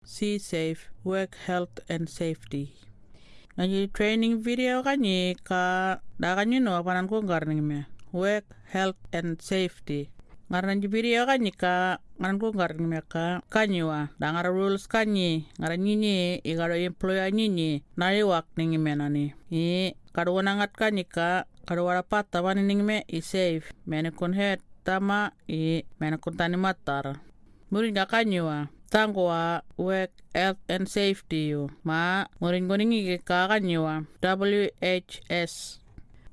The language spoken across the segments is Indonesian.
Sea Safe Work Health and Safety. Nanyi training video kanyi ka da kanyi no panan ko garning me work health and safety. Ngar nanyi video kanyi ka ngaran ko garning me ka kanyi wa da ngara rules kanyi ngara nyinyi igaro employer nyinyi nari wak ningi me nani i kado wanangat kanyi ka kado wara pata wani me i safe. Mene kon head tama i mene kon tani matar. Murin ka kanyi wa tango wa work health and safety yu ma murin goningi ke ka kanyi wa WHS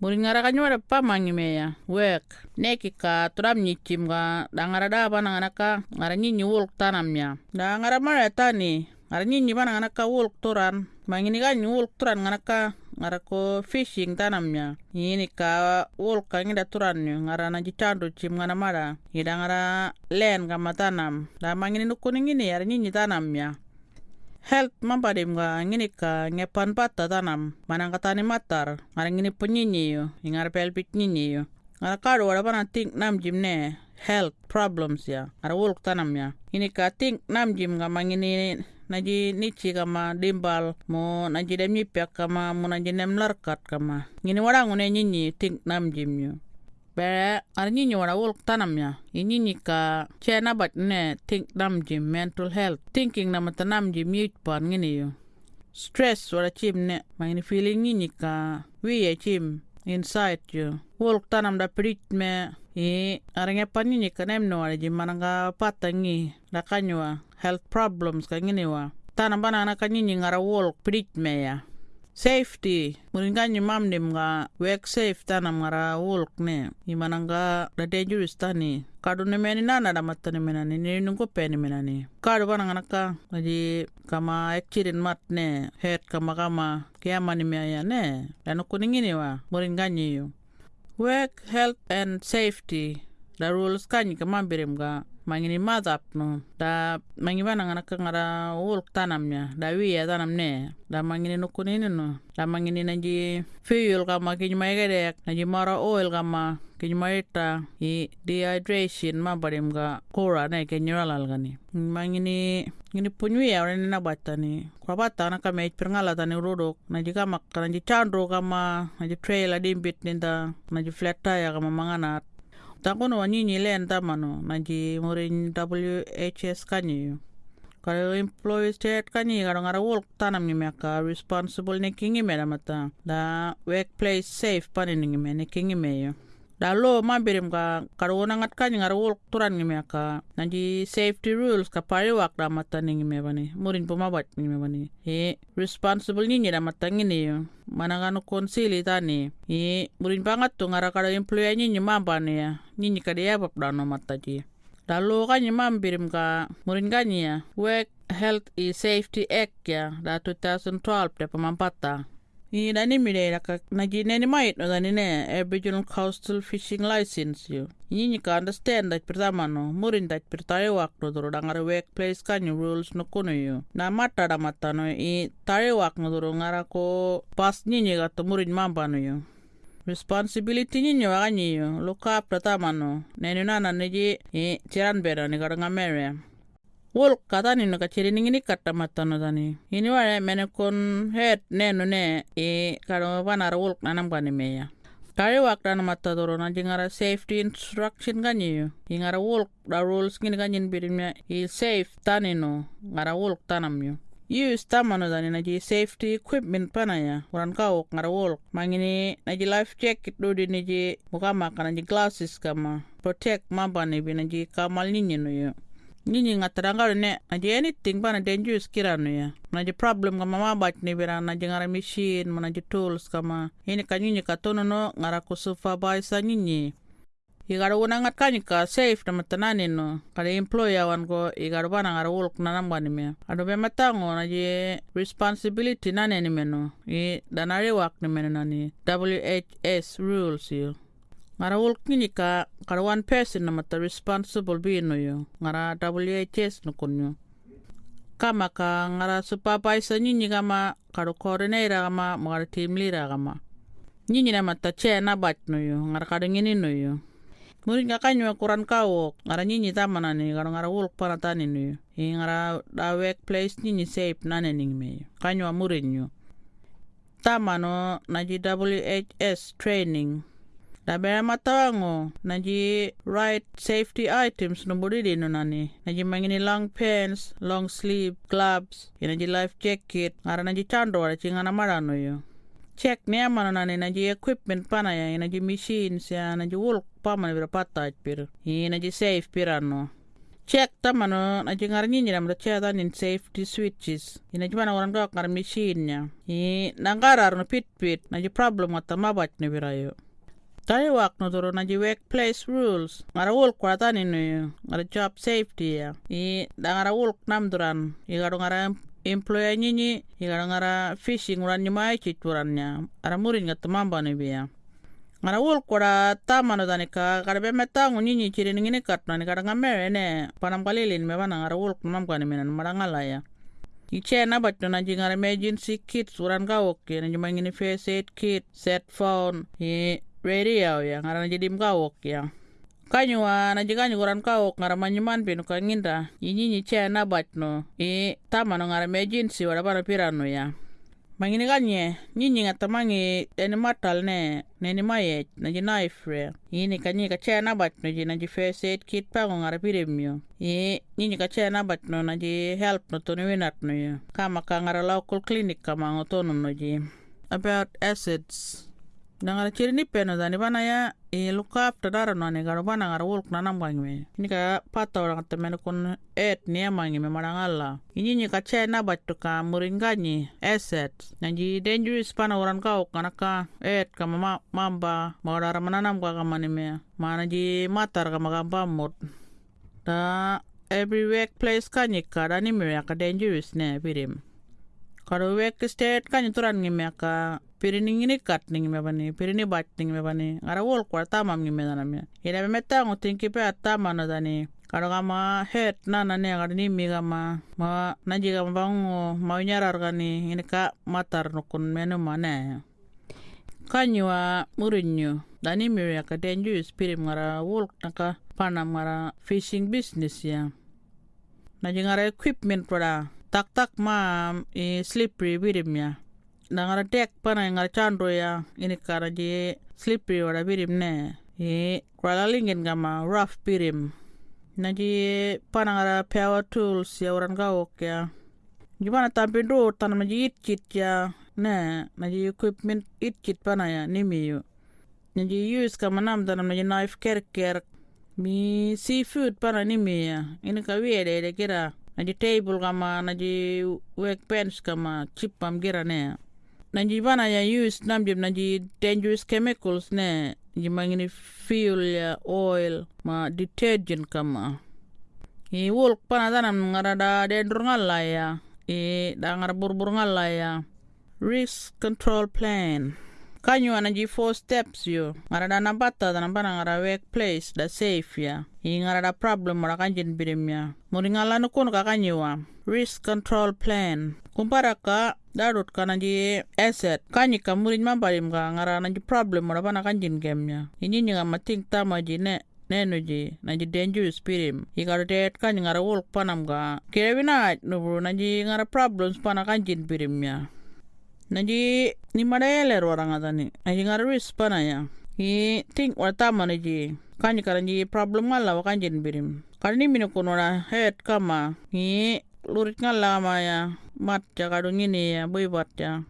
murin ngara kanyi wa pa ya work. Neki ka turam nyichim ga da ngara da ba ngana ka ngara nyinyi wulk tanam ya. Da ngara mara tani ngara nyinyi ba ngana ka wulk turan mangini ka nyi wulk turan ngana ka ngara ko fishing tanam ya ini ka wulk ka ngida turan yu ngara na jichandu chim ngana mara ida ngara len kama tanam. Da mangini nukuni ngini yara nyinyi tanam ya health mampadim ga ngini ka ngepan pata tanam. Manang katani matar. Ngara ngini punyinyi yu. Ngara pelpit nyinyi yu. Ngara kado wada pana think nam jim ne. Health problems ya. Ngara wulk tanam ya ini ka think nam jim ga mangini naji nichi kama dimbal mo naji dem nyipyak kama mo naji dem larkat kama. Ngini wada ngune nyinyi think nam jim yu Bere ar nyinyi wulk tanam ya. Inyinyi ka che nabat ne think nam jim mental health. Thinking na mata nam jim yit pan ngini yu. Stress wada chim ne mangini feeling nyinyi ka wiye chim inside you wulk tanam da prit me i arang pan nyinyi ka nem no wada jim mananga patangi da kanywa health problems ka ngini wa tanam bana na ka nyinyi ngara wulk prit me ya. Safety. Murin ganyi mamdim ga work safe tanam ngara wulk ne. Imananga da dangerous tani kadu ne meni nana da matani menani ni. Nungko peni menani kadu bana ngana ka. Kama accident mat ne. Head kama kama. Kiama ni mea ne. Dan kuningini wa murin ganyi yu. Work health and safety. Da rules kanyi kamambirim ga mangini madap no da mangi bana ngana ka ngara wulk tanam nya da tanam ne da mangini no da mangini naji fuel kama kinyi maigedek naji mara oil kama kinyi maita i dehydration ma barim ga kora ne kinyi ralal gani mangini ngini punyuya ore na batani kwa bata na kama ich perngala tani rodok naji kama naji chandro kama naji trailer dimbit ninda naji flat tire kama manganat takono wanyinyi len tamano naji murin WHS kanyi kalau employees state kanyi kalau ngara work tanam ni meka responsible ne kingi me mata da workplace safe pani ni me ne kingi me yo da lo mambirim ka kalau ngat kanyi ngara work turan ni meka naji safety rules ka pari wak da mata ni me bani. Murin pumabat ni me bani. E responsible ni da mata ngini yo manangano konsili tani i murin bangat tu ngara kada employee ni mamba ni. Ya ni kada ya bab dano mataji Lalu kan mambirim ka murin kanyi ya Work Health and Safety Act ya da 2012 da pemampata Ni dani mire ka naji neni mait no dani ne Aboriginal Coastal Fishing License yo. Ini ni ka understand dat pertama no murin dat pertare waktu duro da ngara workplace kan rules no kuno yo. Na mata da mata no i tare wak no duro ngara ko pas ni ni ka murin mamba no responsibility ni nyo wa ni yo up pertama no neni nana neji i chiran bera ni ka ngamere. Wol kata ni no kata matano tani ini wale mene kon head neno ne e karo wanara wol nanam kani meya Kari wakta na matadoro na jingara safety instruction kanyi yo. Ingara wolk da rules ngini kanyin birimnya i safe tani no ngara wolk tanam yo. Use tamano dani na ji safety equipment pana ya. Uran kau ngara wolk. Mangini na ji life jacket do di ji mukama kana ji glasses kama protect mamba ni bi na ji kamal ninyi no yo. Nyinyi ngatarangaro ne naji anything na dangerous kirano ya. Naji problem kama mabat ni bira naji ngara machine naji tools kama. Ini ka nyinyi ka tono no ngara ko supervisor nyinyi. Igara wuna ngat kanyi ka safe na matanani no. Kada employer wan ko igara bana ngara wulk na namba ni me. Ado be matango naji responsibility nane ni meno i danari wak ni meno nani WHS rules yo ngara wul kini ka kara one person na mata responsible bi no yo ngara WHS no kunyo kama ka ngara supervisor nyinyi kama karo coordinator kama ngara team leader kama. Nyinyi na mata che na bat no yo ngara kada ngini no yo. Murin ka kanyo kuran kawok ngara nyinyi tamana ni ngara ngara wulk pana tani ni i ngara da workplace nyinyi safe nane ning me kanyo murin nyo tamano naji WHS training Dabera matawango naji right safety items no bodidi no nani naji mangini long pants, long sleeve, gloves, naji life jacket, ngara naji chando wala chingana marano yo. Check ni amano nani naji equipment pana ya naji machines ya naji wool pama bira pata pir. Naji safe pirano. Check tamano naji ngara nyinyi na cheta nin safety switches. Naji mana orang gak ngara machine ya. I nangara no pit pit naji problem ngata mabat ni bira yo. Tani wak no toro naji workplace rules. Ngara wulk kwa tani yo. Ngara job safety ya. I da ngara wulk namduran. I garo ngara employer nyinyi. I garo ngara fishing uran nyumai chituran ya. Ara murin ngata mamba biya. Ngara wulk kwa tama no tani ka. Kada be metangu nyinyi chiri ngini kat na ni kada ngamere ne. Panam kalilin me bana ngara wulk namka ni minan marangala ya. Iche na bato na jingar emergency kit suran ka oke na jumang ini first aid kit, set phone, i radio ya ngara na jidim ka oke ya. Kanyo wa na jiganyo kuran ka oke ngara manyuman pinu ka nginda. Ini ni che na bato i tama no ngara emergency wala bana pirano ya. Mangini kanye, nyinyi ngata mangi eni matal ne, neni maye, na ji knife re. Ini kanyi na bat no ji na ji first aid kit pa ngara pirimyo. I nyinyi ka che na bat no na ji help no toni winat no yo. Kama ka ngara local clinic kama ngotono no ji. About acids. Nangara chiri ni peno dani bana ya i look after dara no ni garo bana ngara wulk na nam me. Ini ka pata orang temen kun et ni amangi me marangala. Ini ni ka che na batu ka muringanyi asset. Nanji dangerous pana orang kau kana ka et ka mama mamba maudara mananam ka kamani me. Mana ji matar ka magamba mut. Da every workplace da ni me ka dangerous ne pirim. Kalau work state kan turan ngi me ka pirini ngini kat ningi me bani pirini bat ningi me bani. Ngara wol kwa tama ngi me dana me ina me meta ngo tinki pe atama na dani. Kalau kama head na na ne ngara ni mi kama ma naji kama bango mau nyarar gani ini ka matar nukun menu mana kanywa murinyo dani mi ya ka dangerous pirim ngara wol naka panam ngara fishing business ya. Naji ngara equipment pada tak tak ma i slippery birim ya na ngara dek pana ngara chandro ya. Ini kara je slippery wala birim ne. I kwala lingin gama rough birim na je pana ngara power tools ya orang gawok ya. Gimana tampin do tanam ji itchit ya? Ne na je equipment itchit pana ya nimi yu. Na je use kama nam tanam na je knife ker ker mi seafood pana nimi ya. Ini ka wiede de kira. Na je table kama na je workbench kama chip pam gira ne Nanji bana ya use namjim nanji dangerous chemicals ne ji mangini fuel ya oil ma detergent kama. I wolk pana tanam ngara da dendur ngala ya i da ngara burbur ngala ya. Risk control plan kanyo nanji four steps yo. Ngara da nambata tanam ngara workplace da safe ya. I ngara da problem mara kanjin birim ya. Muri ngala nukun ka kanyo wa risk control plan. Kumpara ka darut ka nanji asset. Kanyi ka murin mambalim ka ngara nanji problem mara pana kanjin gemnya ini nyinga mating tama ji ne nenu ji nanji dangerous pirim ikaro det kanyi ngara wolk panam ka. Kirewina nubru nanji ngara problems pana kanjin nanji ni mada eler warang atani nanji ngara risk pana ya. I think watama ji kanyi ka nanji problem ngala wa kanjin pirim Kani minu kunora head kama. I lurit ngala kama ya. Mat ja kadu ngini ya bui bat ya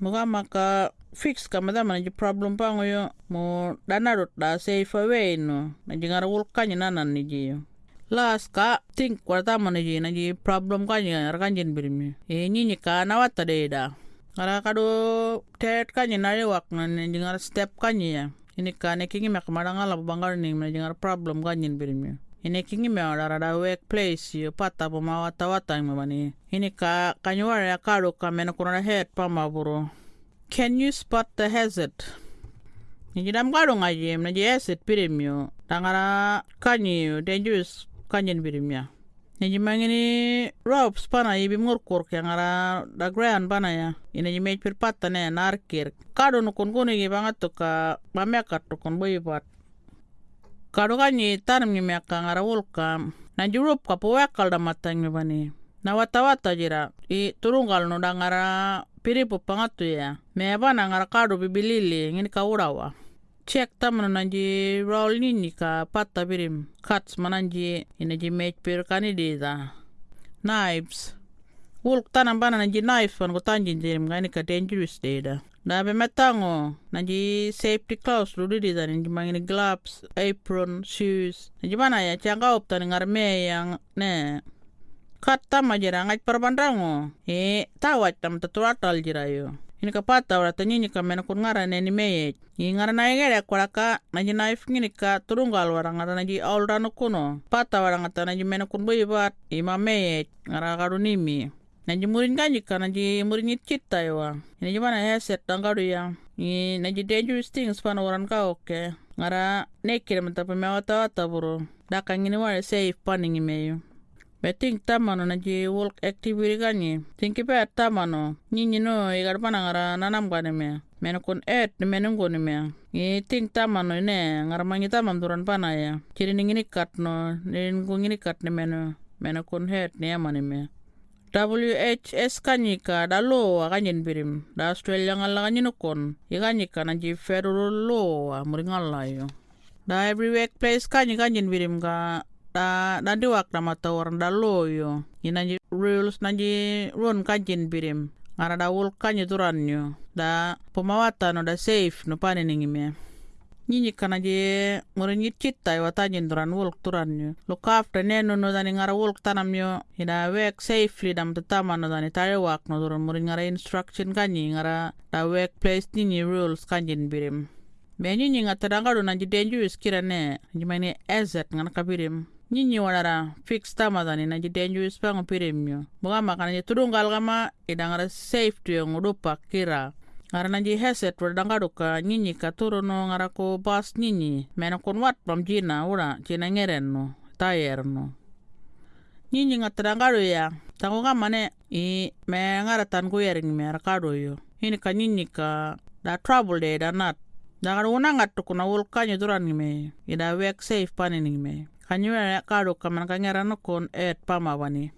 muka maka fix kama da mana problem pa ngoyo. Mo dana rut da safe away no na jingara wul kanya nanan ni ji las ka think kwarta mana ji na ji problem kanya rakanjin birmi e nyinyi ka na wata de da kara kadu tet kanya na wak na jingara step kanya ya. Ini ka ne kingi mek marangala bangar ni na jingara problem kanyin birmi ini kingi me ora da workplace yo pata po ma wata wata mo bani ini ka kanyuara ya karo ka mena kuna head pa maburo can you spot the hazard? Ni dam karo ngaji na je hazard pirimyo tangara kanyi yo dangerous kanyin pirimya ni mangini ropes pana ibi ngurkur ke ngara da ground pana ya. Ina ji mej pir patta ne narkir. Kado nukun kuni bangat to ka mamekat to boy pat. Kadu kanyi tanam ngi meka ngara wulka. Nanji rup ka puwekal da matang bani. Na wata wata jira. I turunggal no da ngara piripu pangatu ya. Me bana ngara kadu bibilili ngini ka urawa cek tamano nanji roll nini ka patta birim cuts mananji inaji mech pir kanidi da. Knives. Wulk tanam bana nanji knife pan ko tanjin dirim ka dangerous deda na be metango nanji safety clothes lu di dan nanji mangini gloves apron shoes. Nanji mana ya changa op tan ngarme yang ne. Kat tama jira ngaj perbandango e tawat tam tatuatal jira yo ini ka pata ora tanyini ka mena kun ngara ne ni meye i ngara na ngere kwara ka nanji knife ngini ka turunggal wara ngara nanji all rano kuno pata wara ngata nanji mena kun buibat i ma meye ngara karunimi nanji murin kanji ka nanji murin cita yawa ini jimana headset tanggaru ya. I nanji dangerous things pana waran ka oke. Ngara nekir menta pemewata wata buru. Dakang ini wara safe paningi Beting tamano na ji work activity kanyi. Tinki pe tamano. Nyinyi no igar panangara nanam me. Mena kun et ni mena ngoni me. I ting tamano ne ngar mangi tamam duran pana ya. Kiri ni ngini kat no. Ni ngu ngini kat ni mena. Mena kun het ni amani me. WHS kanyi ka da lo kanyin birim. Da Australia ngala kanyi nukon. I kanyi ka na ji federal law muringala yo. Da every workplace kanyi kanyin birim ka da da diwak na matawar da loyo ina rules na ji run kajin birim. Ngara da wul kanyi duran yo da pemawata no da safe no panening me nyinyi kana je murin yit citta wa tajin duran wulk turan yo look after ne no dani ngara yo ina wek safely dam tetama no dani tare wak no duran murin ngara instruction kanyi ngara da workplace nyinyi rules kanjin birim. Be nyinyi ngata dangado nanji dangerous kira ne. Jimani ezet ngana kabirim nyinyi wanara fix tamadani na dangerous pango pirimyo. Buga makana je tudunggal kama idangara safe tu yang udupa kira. Ngara nanji heset wadangado ka nyinyi ka turuno ngara ko bas nyinyi mena kon wat pam jina ura jina ngeren no tayer no nyinyi ngatadangado ya tango kama ne i me ngara tan yering me rakado yo ini ka nyinyi ka da trouble de da nat. Dagar una ngat kuna wulkanya duran me ida wek safe panin me kanyuya kado kaman kangera no kon et pama wani